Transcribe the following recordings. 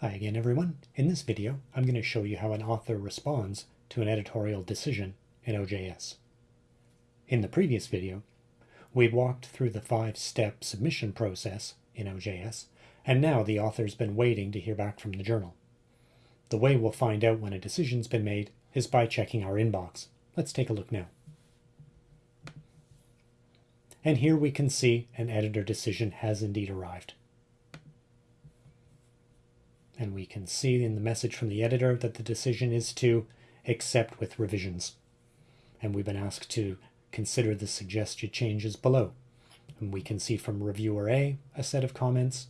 Hi again everyone. In this video I'm going to show you how an author responds to an editorial decision in OJS. In the previous video we walked through the five-step submission process in OJS and now the author's been waiting to hear back from the journal. The way we'll find out when a decision's been made is by checking our inbox. Let's take a look now. And here we can see an editor decision has indeed arrived. And we can see in the message from the editor that the decision is to accept with revisions. And we've been asked to consider the suggested changes below. And we can see from reviewer A a set of comments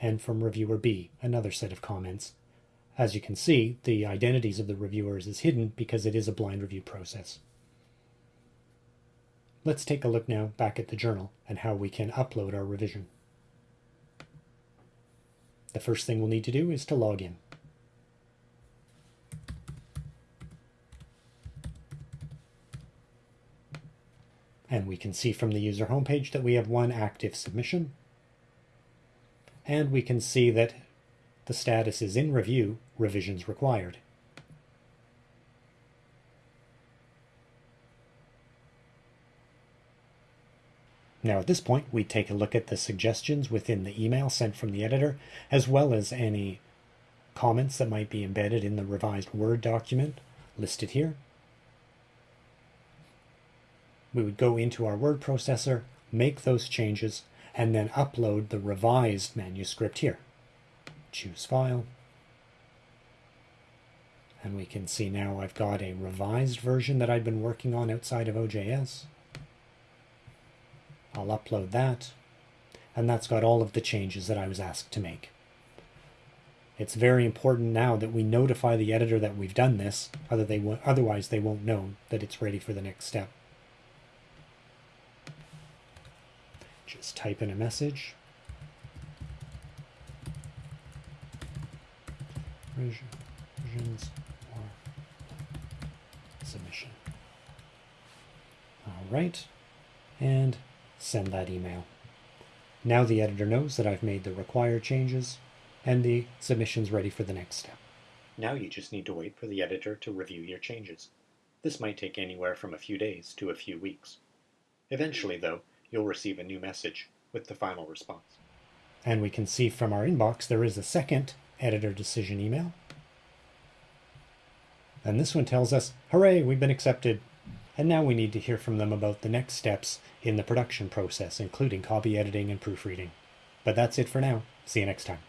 and from reviewer B another set of comments. As you can see, the identities of the reviewers is hidden because it is a blind review process. Let's take a look now back at the journal and how we can upload our revision. The first thing we'll need to do is to log in. And we can see from the user homepage that we have one active submission. And we can see that the status is in review, revisions required. Now at this point, we take a look at the suggestions within the email sent from the editor, as well as any comments that might be embedded in the revised Word document listed here. We would go into our word processor, make those changes, and then upload the revised manuscript here. Choose File. And we can see now I've got a revised version that I've been working on outside of OJS. I'll upload that. And that's got all of the changes that I was asked to make. It's very important now that we notify the editor that we've done this, other they otherwise they won't know that it's ready for the next step. Just type in a message. Revisions or submission. All right, and send that email. Now the editor knows that I've made the required changes and the submission's ready for the next step. Now you just need to wait for the editor to review your changes. This might take anywhere from a few days to a few weeks. Eventually, though, you'll receive a new message with the final response. And we can see from our inbox there is a second editor decision email. And this one tells us, hooray, we've been accepted. And now we need to hear from them about the next steps in the production process, including copy editing and proofreading. But that's it for now. See you next time.